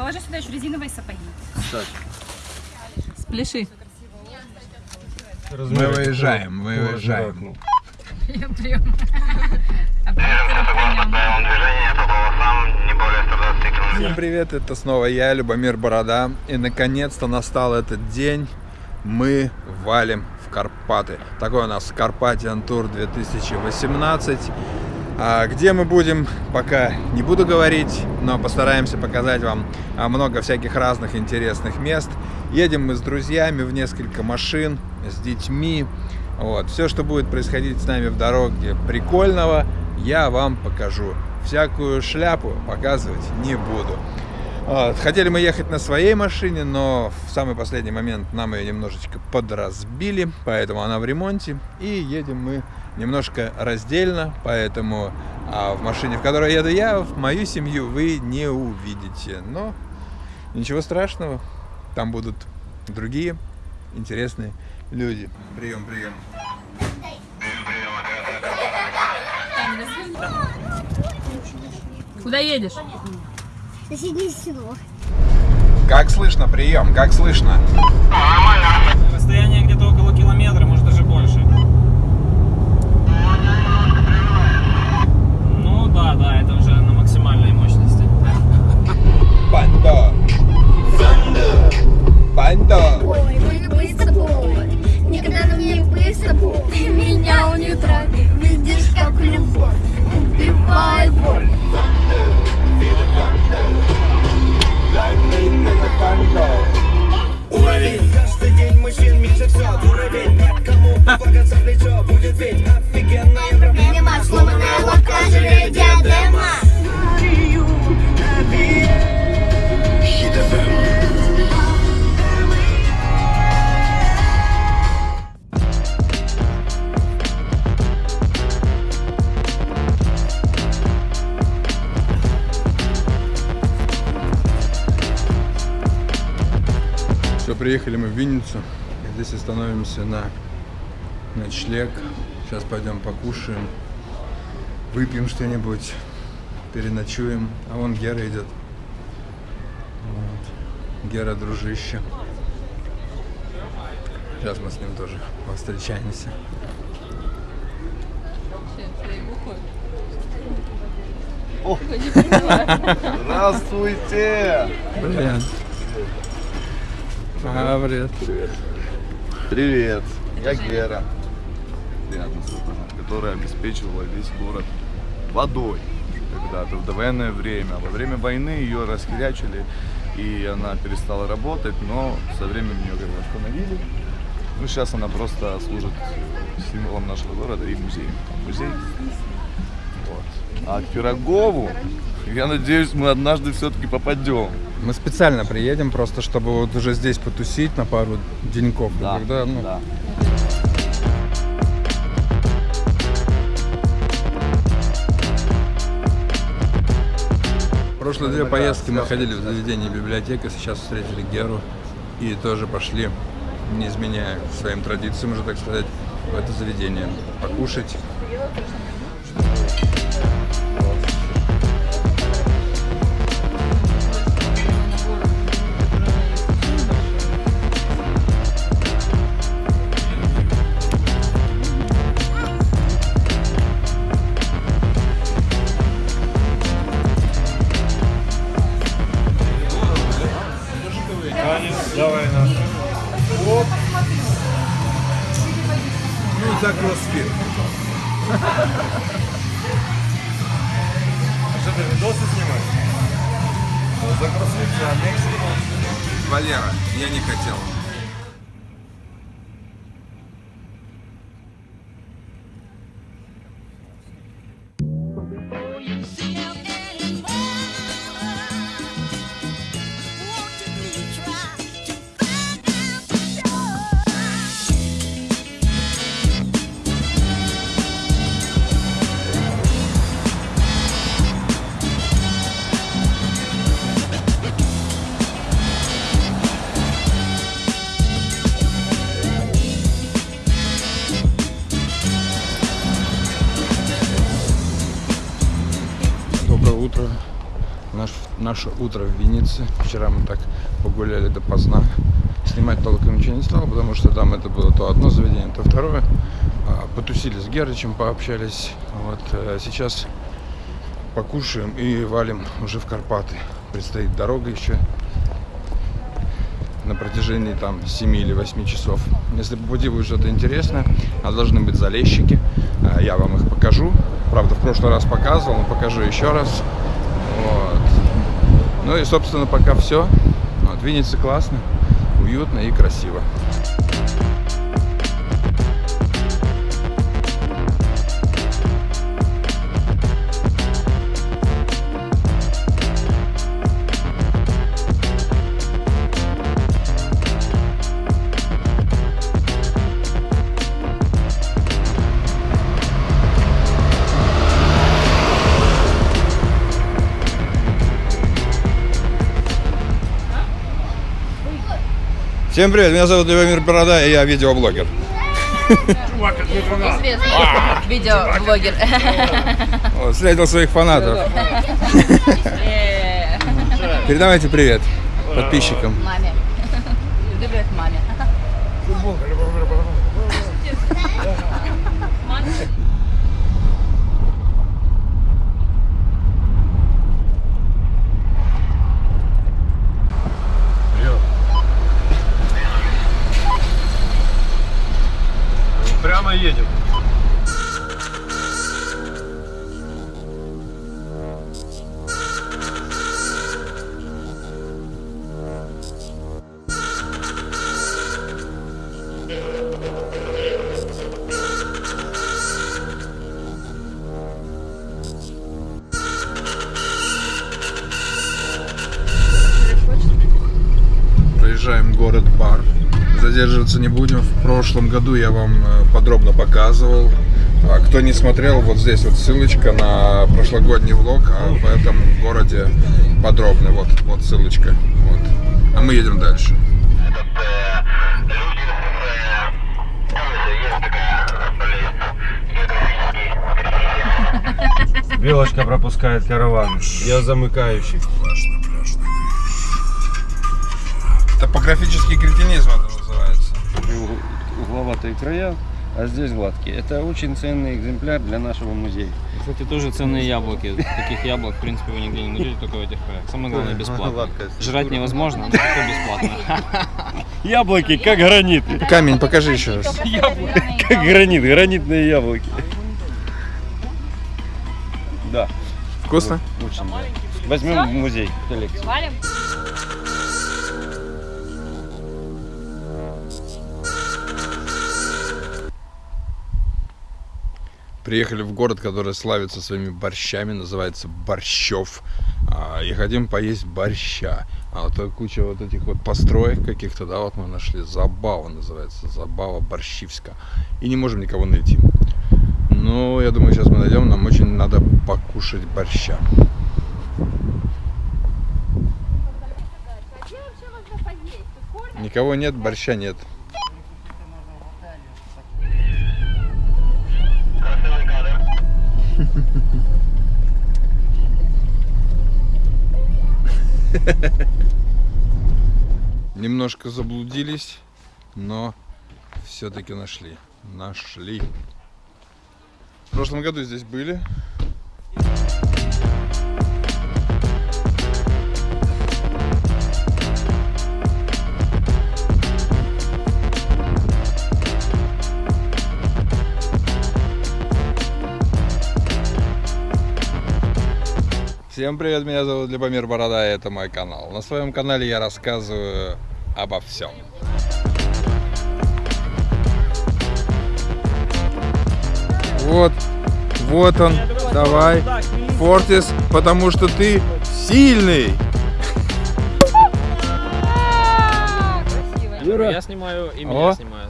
Положи сюда еще резиновые сапоги. Спляши. Мы выезжаем, мы выезжаем. Прием, прием. Оператор принял. Всем привет, это снова я, Любомир Борода. И наконец-то настал этот день. Мы валим в Карпаты. Такой у нас Карпатиан Тур 2018. А где мы будем, пока не буду говорить, но постараемся показать вам а, много всяких разных интересных мест. Едем мы с друзьями в несколько машин, с детьми. Вот. Все, что будет происходить с нами в дороге прикольного, я вам покажу. Всякую шляпу показывать не буду. Вот. Хотели мы ехать на своей машине, но в самый последний момент нам ее немножечко подразбили, поэтому она в ремонте. И едем мы немножко раздельно, поэтому а в машине, в которой еду я, в мою семью вы не увидите. Но ничего страшного, там будут другие интересные люди. Прием, прием. Куда едешь? Соседнее село. Как слышно, прием, как слышно? Расстояние где-то около километра, приехали мы в Винницу. Здесь остановимся на ночлег. Сейчас пойдем покушаем, выпьем что-нибудь, переночуем. А вон Гера идет. Вот. Гера, дружище. Сейчас мы с ним тоже повстречаемся. Здравствуйте! Привет. А, привет. Привет, я Гера. Приятно познакомиться, которая обеспечивала весь город водой когда-то в довоенное время. Во время войны ее расхерячили, и она перестала работать, но со временем ее как бы остановили. Ну, сейчас она просто служит символом нашего города и музеем. Музей. Вот. А к Пирогову, я надеюсь, мы однажды все-таки попадем. Мы специально приедем, просто чтобы вот уже здесь потусить на пару деньков. и тогда, ну, да. Прошлые две поездки мы ходили в заведение библиотека, сейчас встретили Геру и тоже пошли, не изменяя своим традициям уже, так сказать, в это заведение покушать. За кроссфит. Что ты видосы снимаешь? За кроссфит Валера, я не хотел. Наше утро в Виннице. Вчера мы так погуляли допоздна. Снимать толком ничего не стал, потому что там это было то одно заведение, то второе. А, Потусили с Герычем, пообщались. Вот э, сейчас покушаем и валим уже в Карпаты. Предстоит дорога еще на протяжении там 7 или 8 часов. Если по пути будет что-то интересное, а должны быть залезчики, а, я вам их покажу. Правда, в прошлый раз показывал, но покажу еще раз. Ну и, собственно, пока все. Вот, классно, уютно и красиво. Всем привет, меня зовут Любомир Борода, и я видеоблогер. Известный видеоблогер. Вот, встретил своих фанатов. Передавайте привет подписчикам. Маме. Привет маме. Едем. Прошлом году я вам э, подробно показывал. А Кто не смотрел, вот здесь вот ссылочка на прошлогодний влог а в этом городе подробно. Вот, вот ссылочка. Вот. А мы едем дальше. Белочка пропускает караван. Я замыкающий. Топографический кретинизм это. Угловатые края, а здесь гладкие. Это очень ценный экземпляр для нашего музея. Кстати, тоже ценные яблоки. Таких яблок, в принципе, вы нигде не найдете, только в этих краях. Самое главное, бесплатно. Жрать невозможно, но зато бесплатно. Яблоки, как гранит. Камень, покажи еще раз. Как гранит, гранитные яблоки. Да, Вкусно? очень. да. Возьмем в музей коллекцию. Приехали в город, который славится своими борщами, называется Борщев. А, И хотим поесть борща. А вот куча вот этих вот построек каких-то, да, вот мы нашли. Забава называется, Забава Борщивска. И не можем никого найти. Ну, я думаю, сейчас мы найдем, нам очень надо покушать борща. Никого нет, борща нет. Немножко заблудились, но все-таки нашли. Нашли. В прошлом году здесь были. Всем привет, меня зовут Любомир Борода, и это мой канал. На своем канале я рассказываю обо всем. Вот, вот он, давай, Фортис, потому что ты сильный. Я снимаю, и меня О. снимают.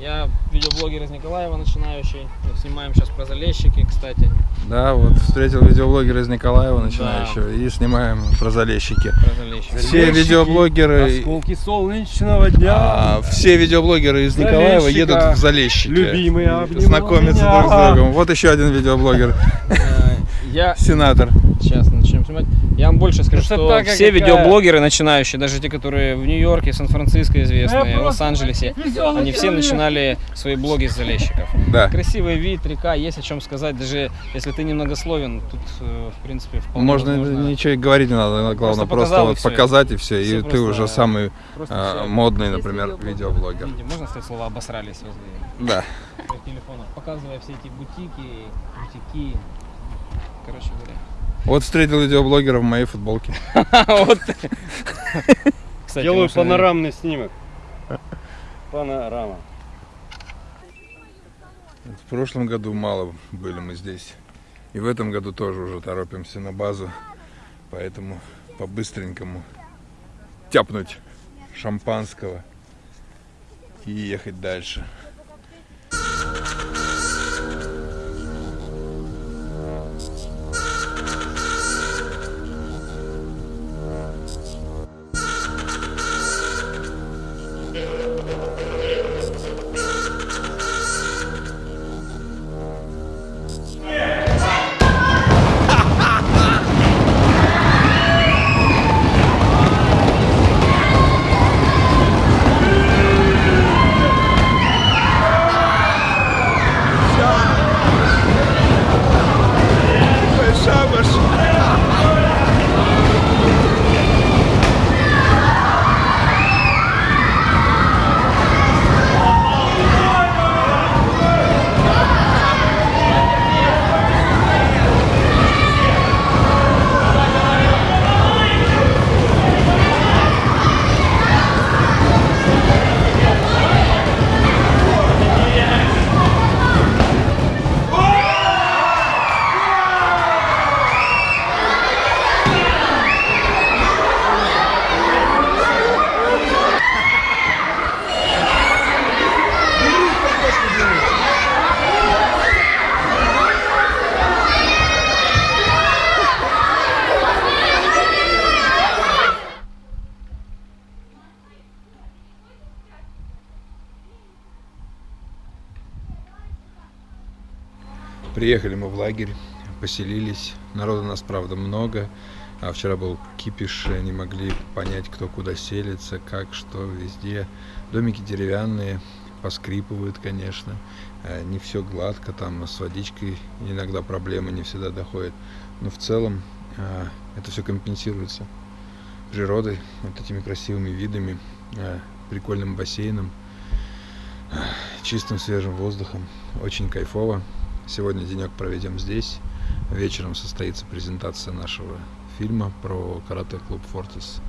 Я видеоблогер из Николаева, начинающий. Снимаем сейчас про залезчики, кстати. Да, вот встретил видеоблогера из Николаева начинающего и снимаем про залезчики. Про залезчики. Все видеоблогеры, Осколки солнечного дня. а, все видеоблогереры из Николаева едут в залезчики. Любимые меня. друг с другом. Вот еще один видеоблогер, Э, Я сенатор. сейчас начнем снимать. Я вам больше скажу, Это что так, все какая- видеоблогеры начинающие, даже те, которые в Нью-Йорке, Сан-Франциско известные, в Лос-Анджелесе, они все начинали свои блоги с залещиков. Да. Красивый вид, река, есть о чем сказать. Даже если ты немногословен, тут, э, в принципе, вполне Можно возможно. ничего и говорить не надо, главное просто, и вот показать и все. Все И ты просто, уже самый просто а, все. модный, например, видеоблогер. видеоблогер. Видите, можно сказать слово обосрались возле Да. своих телефонов, показывая все эти бутики, бутики. Короче говоря. Вот встретил видеоблогера в моей футболке. Делаю панорамный снимок. Панорама. В прошлом году мало были мы здесь. И в этом году тоже уже торопимся на базу. Поэтому по-быстренькому тяпнуть шампанского и ехать дальше. Приехали мы в лагерь, поселились. Народу нас, правда, много. А вчера был кипиш, не могли понять, кто куда селится, как, что, везде. Домики деревянные, поскрипывают, конечно. Э, Не все гладко, там с водичкой иногда проблемы не всегда доходят. Но в целом э, это все компенсируется природой, вот этими красивыми видами, э, прикольным бассейном, чистым свежим воздухом. Очень кайфово. Сегодня денек проведем здесь. Вечером состоится презентация нашего фильма про карате-клуб Фортис.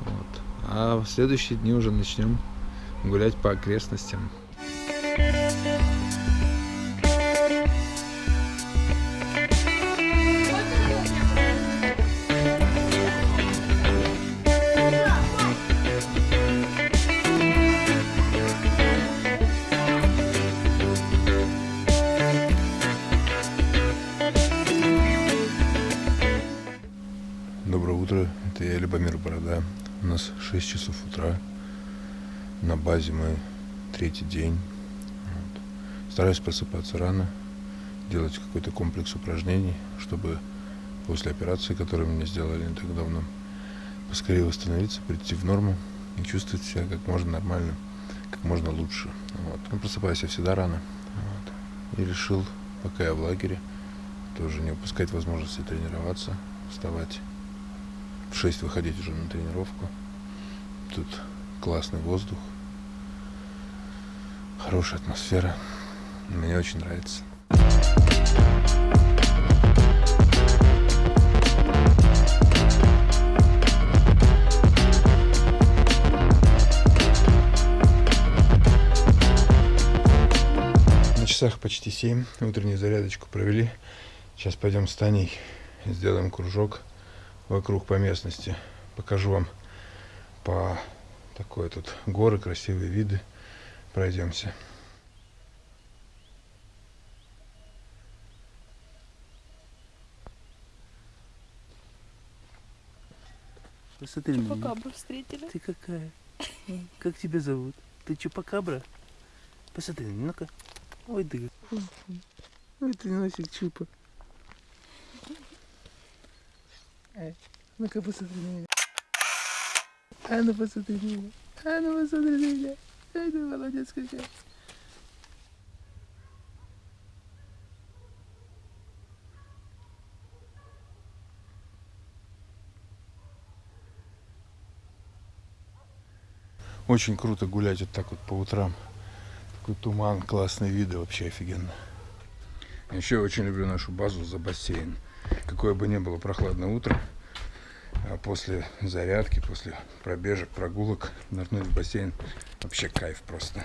Вот. А в следующие дни уже начнем гулять по окрестностям. Доброе базе мы третий день. Вот. Стараюсь просыпаться рано, делать какой-то комплекс упражнений, чтобы после операции, которую мне сделали не так давно, поскорее восстановиться, прийти в норму и чувствовать себя как можно нормально, как можно лучше. Вот. Ну, просыпаюсь я всегда рано. Вот. И решил, пока я в лагере, тоже не упускать возможности тренироваться, вставать в 6 выходить уже на тренировку. Тут классный воздух, хорошая атмосфера. Мне очень нравится. На часах почти 7. Утреннюю зарядочку провели. Сейчас пойдем с Таней сделаем кружок вокруг по местности. Покажу вам по такой тут горы, красивые виды. Пройдемся. Посмотри на меня. встретили. Ты какая? Как тебя зовут? Ты чупакабра? Посмотри, ну-ка. Ой, ты. Ой, ты носик чупа. Эй, ну-ка посмотри на меня. А ну посмотри на меня. А ну посмотри на меня. Ай, молодец какая. Очень круто гулять вот так вот по утрам. Такой туман, классные виды, вообще офигенно. Еще очень люблю нашу базу за бассейн. Какое бы ни было прохладное утро, а после зарядки, после пробежек, прогулок, нырнуть в бассейн, вообще кайф просто.